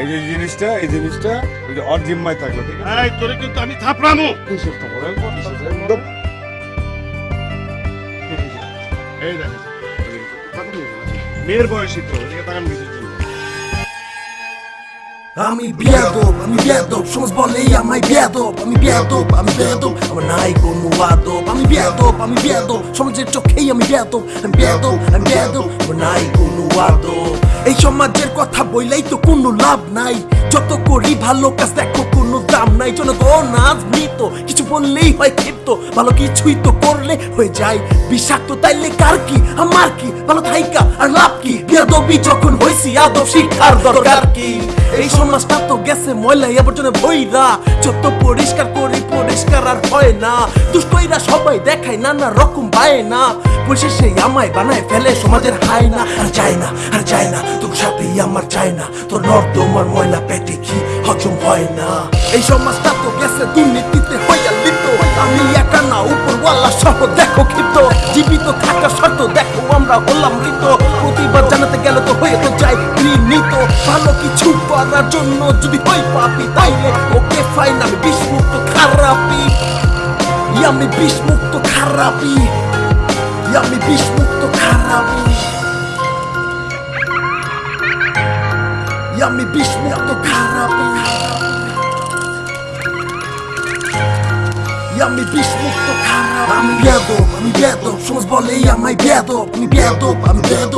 এই যে জিনিসটা এই জিনিসটা ওই যে জিম্মায় থাকল ঠিক আছে? এই তোরে কিন্তু আমি থাপড়ামু। কিসের? একদম এই দেখ মেয়ের বয়সী তো এদিকে তাকান কিসের আমি বিয়াদব আমি বিয়াদব সমাজ বলে আমায় বিয়াদব। আমি বিয়াদব আমি বিয়াদব আমার নাই কোনো আদব। আমি বিয়াদব আমি বিয়াদব সমাজের চোখেই আমি বিয়াদব। আমি বিয়াদব আমি বিয়াদব আমার নাই কোনো আদব। এই সমাজের কথা বইলাই তো কোনো লাভ নাই। যত করি ভালো কাজ দেখো, কোনো দাম নাই। জনগণ আজ মৃত, কিছু বললেই হয় ক্ষিপ্ত। ভালো কিছুই তো করলে হয়ে যায়। বিষাক্ত তাইলে কার কি? আমার কি? ভালো থাইকা, আর লাভ কি? যখন হয়েছি আদব শিক্ষার দরকার কি? এই সমাজটা তো গেছে ময়লা আবর্জনে ভইরা যত পরিষ্কার করি পরিষ্কার আর হয় না। দুষ্টইরা সবাই দেখায় নানা রকম পায় না আমায় বানায় ফেলে সমাজের হায় না আর না আর না, তোর সাথেই আমার চায় না। তোর নর্দমার ময়লা পেটে কি হজম হয় না। এই সমাজটা তো গেছে দুর্নীতিতে হইয়া লিপ্ত। আমি একা না সহ দেখো ক্ষিপ্ত। জীবিত থাকা শর্ত দেখো আমরা হলাম মৃত। জানাতে গেল তো হয়ে তো যাই ঘৃণিত ভালো কিছু করার জন্য যদি হই পাপি, তাইলে ওকে ফাইন আমি বিষমুক্ত খারাপি আমি বিষমুক্ত খারাপি আমি বিষমুক্ত খারাপি আমি বিষমুক্ত খারাপি আমি বিষমুক্ত খারাপ আমি বেদব আমি বেদব সমাজ বলে আমি বেদব আমি আমার নাই কোনো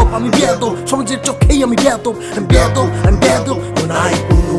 আদব আমি বেদব আমি বেদব সমাজের চোখেই আমি বেদব আমি বেদব আমি বেদব আমার নাই কোনো